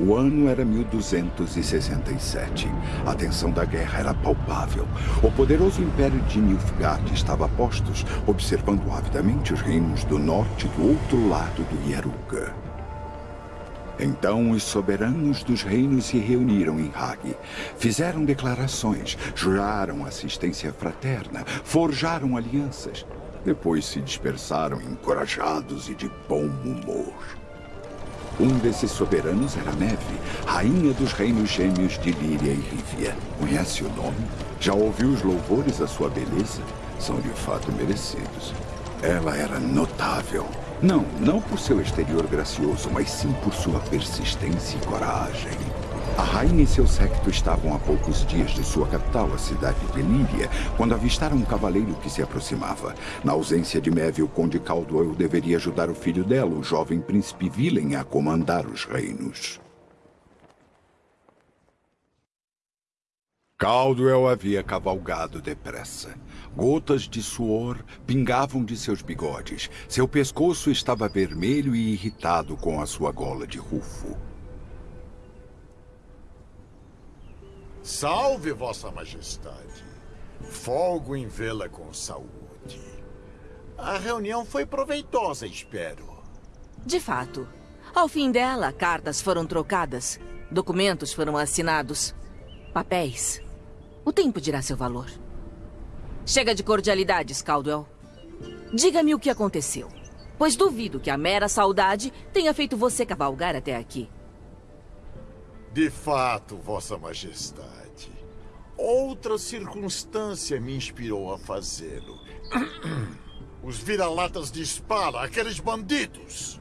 O ano era 1267. A tensão da guerra era palpável. O poderoso império de Nilfgaard estava a postos, observando avidamente os reinos do norte do outro lado do Yaruga. Então os soberanos dos reinos se reuniram em Hag. Fizeram declarações, juraram assistência fraterna, forjaram alianças. Depois se dispersaram encorajados e de bom humor. Um desses soberanos era Neve, rainha dos reinos gêmeos de Líria e Rívia. Conhece o nome? Já ouviu os louvores à sua beleza? São de fato merecidos. Ela era notável. Não, não por seu exterior gracioso, mas sim por sua persistência e coragem. A rainha e seu séquito estavam a poucos dias de sua capital, a cidade de Líria, quando avistaram um cavaleiro que se aproximava. Na ausência de Meve, o conde Caldwell deveria ajudar o filho dela, o jovem príncipe Vilen, a comandar os reinos. Caldwell havia cavalgado depressa. Gotas de suor pingavam de seus bigodes. Seu pescoço estava vermelho e irritado com a sua gola de rufo. Salve, Vossa Majestade. Folgo em vê-la com saúde. A reunião foi proveitosa, espero. De fato. Ao fim dela, cartas foram trocadas, documentos foram assinados, papéis. O tempo dirá seu valor. Chega de cordialidades, Caldwell. Diga-me o que aconteceu, pois duvido que a mera saudade tenha feito você cavalgar até aqui. De fato, Vossa Majestade. Outra circunstância me inspirou a fazê-lo. Os vira-latas de espada, aqueles bandidos.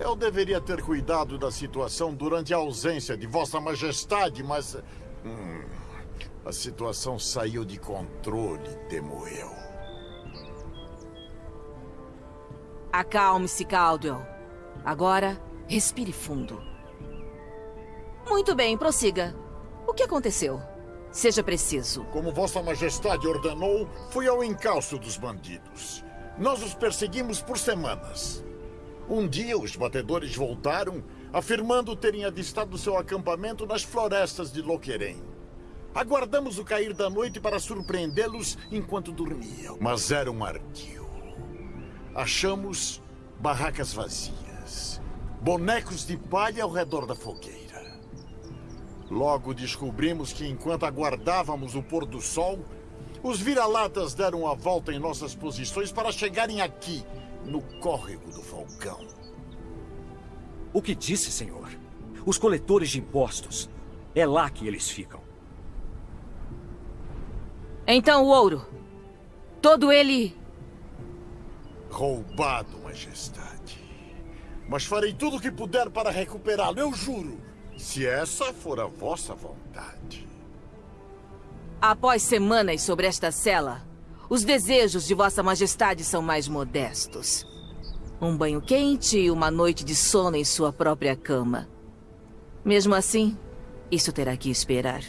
Eu deveria ter cuidado da situação durante a ausência de Vossa Majestade, mas. Hum, a situação saiu de controle, temo. Acalme-se, Caldwell. Agora, respire fundo. Muito bem, prossiga. O que aconteceu? Seja preciso. Como Vossa Majestade ordenou, fui ao encalço dos bandidos. Nós os perseguimos por semanas. Um dia, os batedores voltaram, afirmando terem avistado seu acampamento nas florestas de Loqueren. Aguardamos o cair da noite para surpreendê-los enquanto dormiam. Mas era um ardil. Achamos barracas vazias, bonecos de palha ao redor da fogueira. Logo descobrimos que enquanto aguardávamos o pôr do sol, os vira-latas deram a volta em nossas posições para chegarem aqui, no córrego do Falcão. O que disse, senhor? Os coletores de impostos. É lá que eles ficam. Então o ouro. Todo ele. Roubado, Majestade. Mas farei tudo o que puder para recuperá-lo, eu juro. Se essa for a vossa vontade. Após semanas sobre esta cela, os desejos de Vossa Majestade são mais modestos. Um banho quente e uma noite de sono em sua própria cama. Mesmo assim, isso terá que esperar.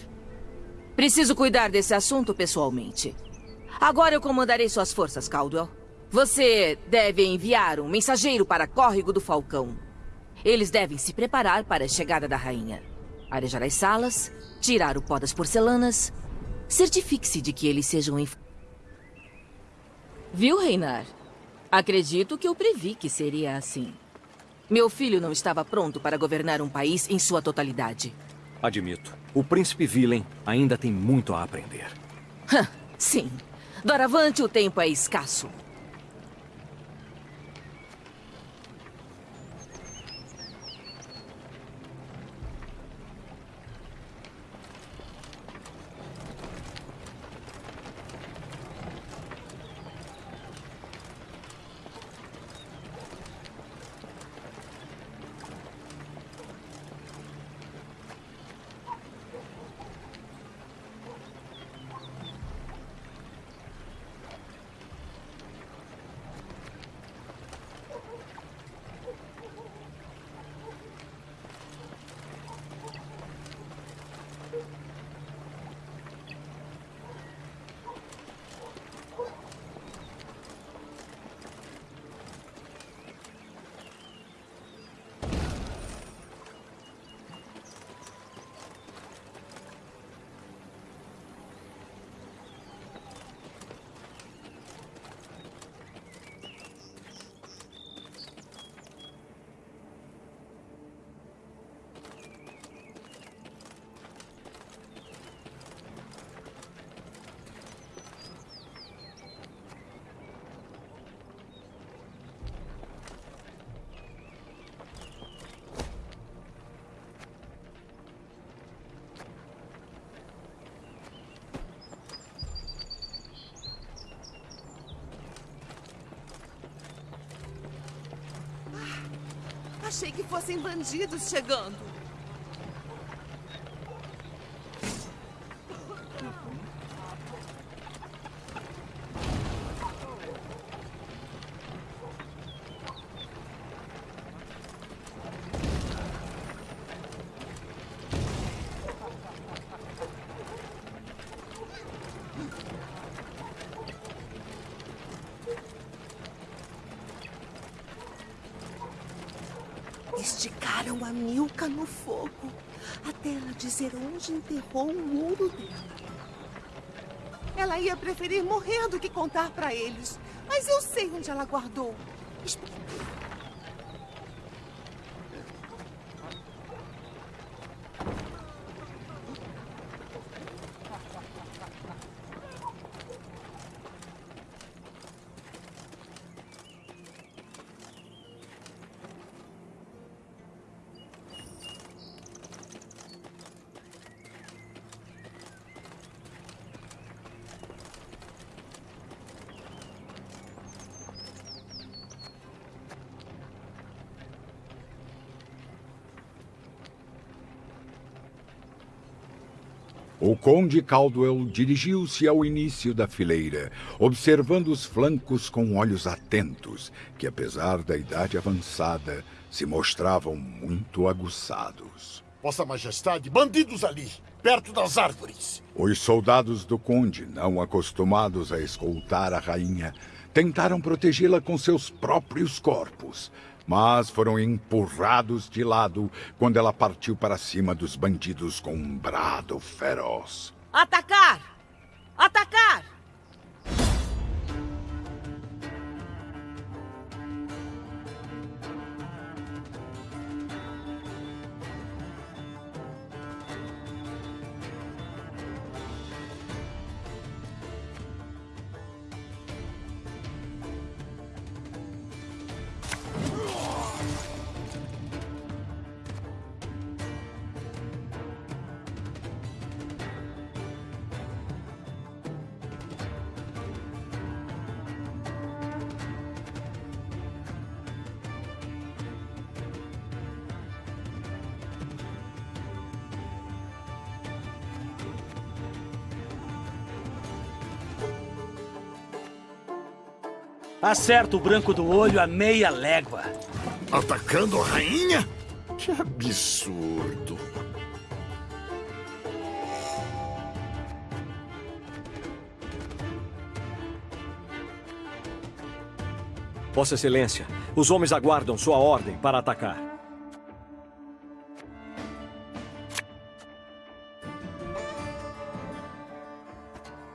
Preciso cuidar desse assunto pessoalmente. Agora eu comandarei suas forças, Caldwell. Você deve enviar um mensageiro para Córrego do Falcão. Eles devem se preparar para a chegada da rainha. Arejar as salas, tirar o pó das porcelanas. Certifique-se de que eles sejam... Inf... Viu, Reinar? Acredito que eu previ que seria assim. Meu filho não estava pronto para governar um país em sua totalidade. Admito. O príncipe Vilen ainda tem muito a aprender. Sim. Doravante, o tempo é escasso. Achei que fossem bandidos chegando. Esticaram a Milka no fogo, até ela dizer onde enterrou o ouro dela. Ela ia preferir morrer do que contar para eles. Mas eu sei onde ela guardou. Esp- O conde Caldwell dirigiu-se ao início da fileira, observando os flancos com olhos atentos, que apesar da idade avançada, se mostravam muito aguçados. Vossa Majestade, bandidos ali, perto das árvores. Os soldados do conde, não acostumados a escoltar a rainha, tentaram protegê-la com seus próprios corpos, mas foram empurrados de lado quando ela partiu para cima dos bandidos com um brado feroz. Atacar! Atacar! Acerta o branco do olho a meia légua. Atacando a rainha? Que absurdo. Vossa Excelência, os homens aguardam sua ordem para atacar.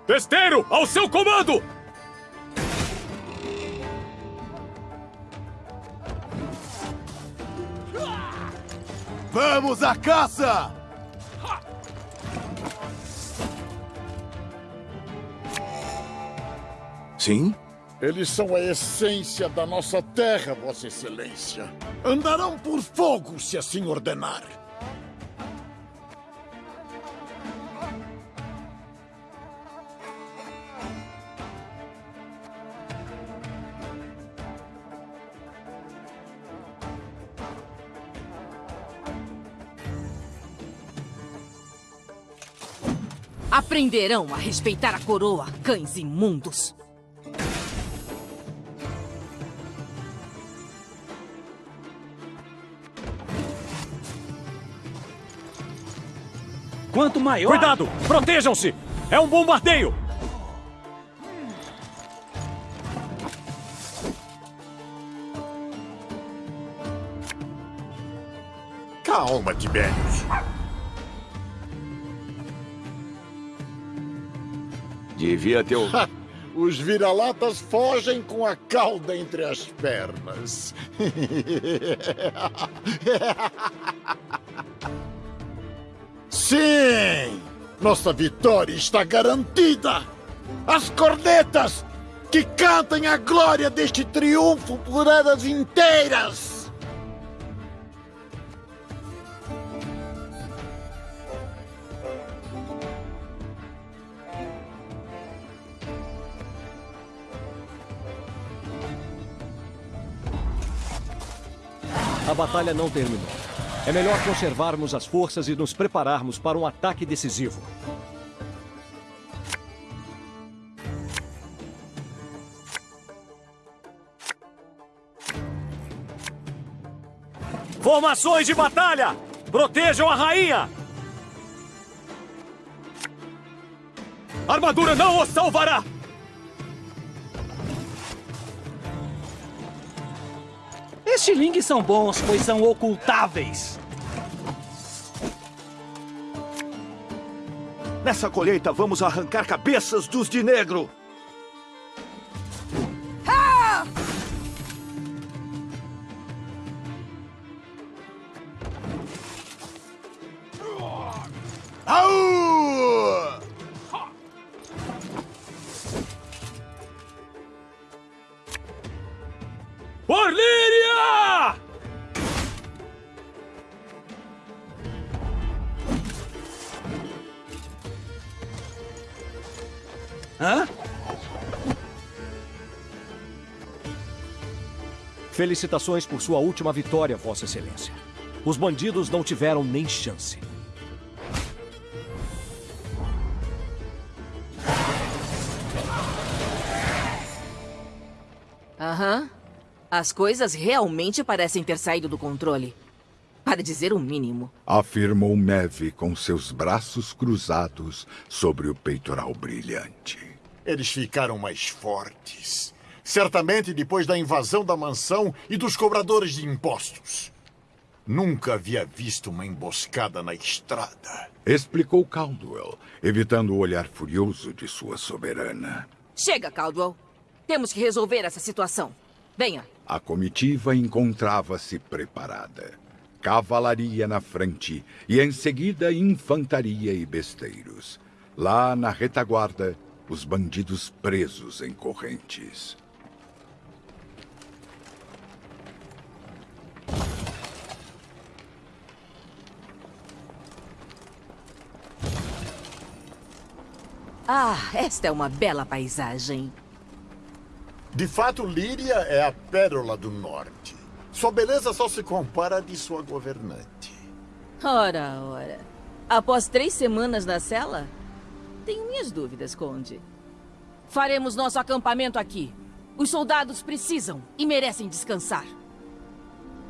Testeiro, ao seu comando! Vamos à caça! Sim? Eles são a essência da nossa terra, Vossa Excelência. Andarão por fogo, se assim ordenar. Aprenderão a respeitar a coroa, cães imundos. Quanto maior... Cuidado! Protejam-se! É um bombardeio! Calma, Tibérios. Devia ter! Os vira-latas fogem com a cauda entre as pernas. Sim! Nossa vitória está garantida! As cornetas que cantem a glória deste triunfo por eras inteiras! A batalha não terminou. É melhor conservarmos as forças e nos prepararmos para um ataque decisivo. Formações de batalha! Protejam a rainha! Armadura não os salvará! Estilingues são bons, pois são ocultáveis. Nessa colheita vamos arrancar cabeças dos de negro. Hã? Felicitações por sua última vitória, Vossa Excelência. Os bandidos não tiveram nem chance. Aham. As coisas realmente parecem ter saído do controle. Para dizer o mínimo. Afirmou Meve com seus braços cruzados sobre o peitoral brilhante. Eles ficaram mais fortes. Certamente depois da invasão da mansão e dos cobradores de impostos. Nunca havia visto uma emboscada na estrada. Explicou Caldwell, evitando o olhar furioso de sua soberana. Chega, Caldwell. Temos que resolver essa situação. Venha. A comitiva encontrava-se preparada. Cavalaria na frente e em seguida infantaria e besteiros. Lá na retaguarda, os bandidos presos em correntes. Ah, esta é uma bela paisagem. De fato, Líria é a pérola do norte. Sua beleza só se compara à de sua governante. Ora, ora. Após três semanas na cela? Tenho minhas dúvidas, Conde. Faremos nosso acampamento aqui. Os soldados precisam e merecem descansar.